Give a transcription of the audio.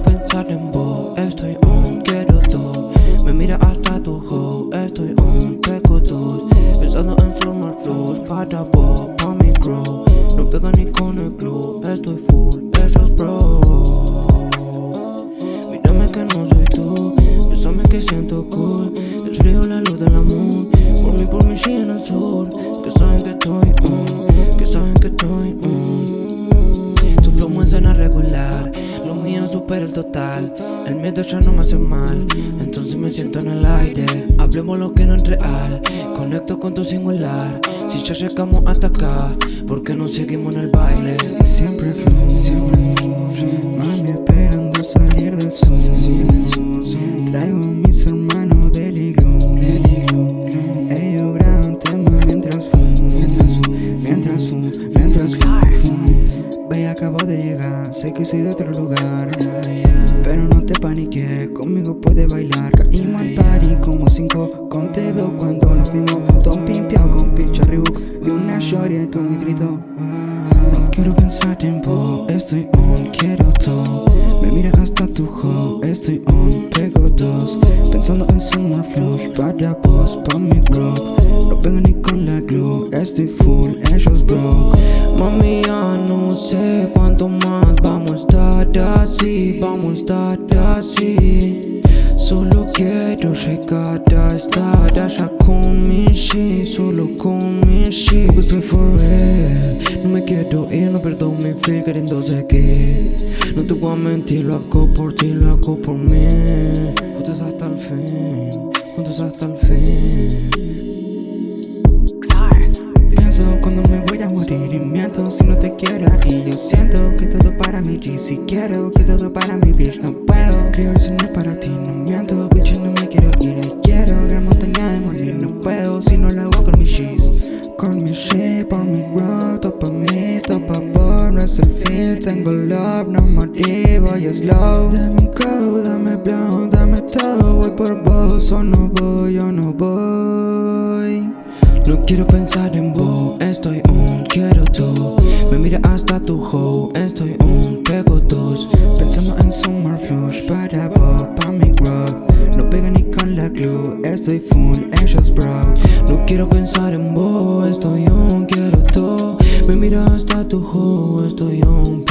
pensar en vos, estoy on, quiero todo Me mira hasta tu hoe, estoy on, pego dos. Pensando en summer flows, para vos, pa' mi grow No pega ni con el club, estoy full, esos bro Mírame que no soy tú, bésame que siento cool. El frío, la luz de la moon, por mí, por mí, en el sur Que saben que estoy on, que saben total. El miedo ya no me hace mal Entonces me siento en el aire. Hablemos lo que no es real Conecto con tu singular. Si ya llegamos hasta acá ¿Por qué no seguimos en el baile? Siempre flow, siempre flow Mami esperando salir del sur Traigo a mis hermanos del iglú. Ellos graban temas Mientras fumo, mientras sé que soy de otro lugar Pero no te paniques, conmigo puedes bailar. Caímos al party como cinco con dedo Cuando nos fuimos Todo pimpeado con pinche Reebok Y una shorty en tu distrito. No quiero pensar en vos, estoy on, quiero todo. Me mira hasta tu hoe, estoy on, pego dos. Pensando en summer flows, para vos, pa' mi grow No pego ni con la glue, estoy full, ellos broke. Mami, ya no sé cuánto más estar así Solo quiero a estar allá con mi shit, solo con mi shit Porque soy for real, no me quiero ir, no perdo mi feel queriendo seguir. No te voy a mentir, lo hago por ti, lo hago por mí. Juntos hasta el fin, juntos hasta el fin para mi bitch No puedo es para ti. No miento bitch no me quiero ir. Quiero gran montaña de morir No puedo si no lo hago con mi cheese Con mi shit por mi grow Todo pa' mí, todo pa' vos. No es el fin Tengo love, no morir Voy slow. Dame un code, dame blow Dame todo, voy por vos O no voy, o no voy. No quiero pensar en vos, estoy on, quiero todo Me mira hasta tu hoe, estoy on, con la estoy full, ellos bro. No quiero pensar en vos, estoy on, quiero todo Me mira hasta tu hoe, estoy on,